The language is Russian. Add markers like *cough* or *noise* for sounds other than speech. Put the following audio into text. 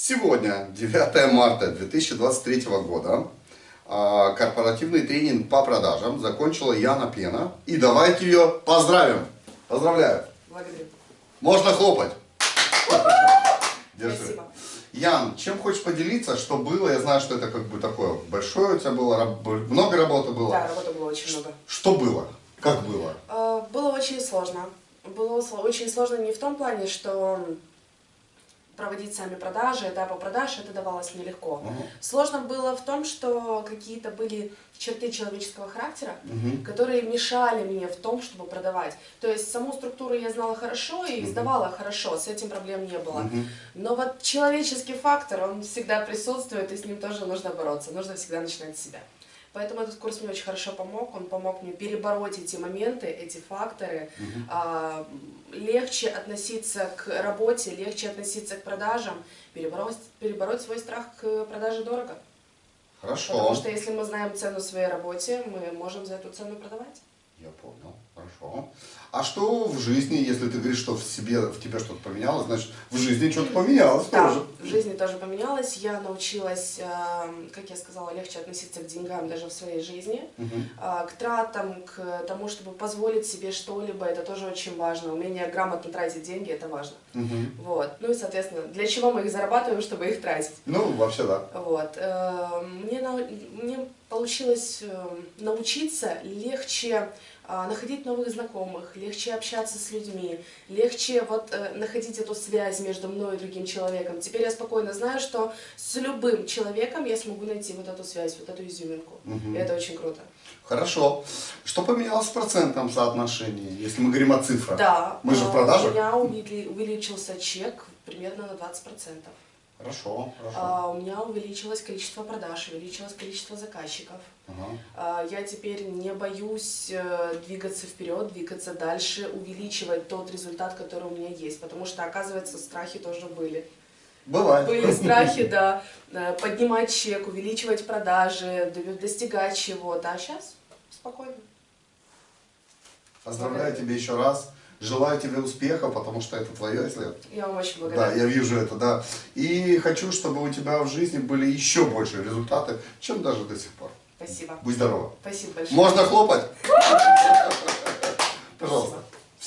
Сегодня, 9 марта 2023 года, а, корпоративный тренинг по продажам закончила Яна Пена. И давайте ее поздравим. Поздравляю. Благодарю. Можно хлопать. Держи. Спасибо. Ян, чем хочешь поделиться, что было? Я знаю, что это как бы такое большое у тебя было, много работы было. Да, работы было очень много. Что было? Как было? Э, Было очень сложно. Было очень сложно не в том плане, что проводить сами продажи, этапы продаж, это давалось нелегко. Мгм. Сложно было в том, что какие-то были черты человеческого характера, Мгм. которые мешали мне в том, чтобы продавать. То есть саму структуру я знала хорошо и сдавала хорошо, с этим проблем не было. Мгм. Но вот человеческий фактор, он всегда присутствует, и с ним тоже нужно бороться. Нужно всегда начинать с себя. Поэтому этот курс мне очень хорошо помог. Он помог мне перебороть эти моменты, эти факторы, а, легче относиться к работе, легче относиться к продажам, перебороть, перебороть свой страх к продаже дорого. Хорошо. Потому что если мы знаем цену своей работе, мы можем за эту цену продавать. Я понял, хорошо. А что в жизни, если ты говоришь, что в себе, в тебе что-то поменялось, значит, в жизни что-то поменялось Да, тоже. в жизни тоже поменялось. Я научилась, э, как я сказала, легче относиться к деньгам даже в своей жизни. А, К тратам, к тому, чтобы позволить себе что-либо, это тоже очень важно. Умение грамотно тратить деньги, это важно. Мгм. Вот. Ну и, соответственно, для чего мы их зарабатываем, чтобы их тратить. Ну, вообще да. Вот. Э, Мне, мне получилось э, научиться легче находить новых знакомых, легче общаться с людьми, легче вот э, находить эту связь между мной и другим человеком. Теперь я спокойно знаю, что с любым человеком я смогу найти вот эту связь, вот эту изюминку. Мгм. И это очень круто. Хорошо. Что поменялось в процентном соотношении, если мы говорим о цифрах? Да, Мы же в э, продажах? у меня увели- увеличился чек примерно на 20%. Хорошо, хорошо. А, У меня увеличилось количество продаж, увеличилось количество заказчиков. А, Я теперь не боюсь э, двигаться вперед, двигаться дальше, увеличивать тот результат, который у меня есть. Потому что, оказывается, страхи тоже были. Бывает. Были страхи, *laughs* да, э, поднимать чек, увеличивать продажи, достигать чего-то. А сейчас спокойно. Поздравляю тебя еще раз. Желаю тебе успеха, потому что это твое, если... Я вам очень Да, благодарна. я вижу это, да. И хочу, чтобы у тебя в жизни были еще больше результаты, чем даже до сих пор. Спасибо. Будь здорова. Спасибо большое. Можно хлопать? Пожалуйста.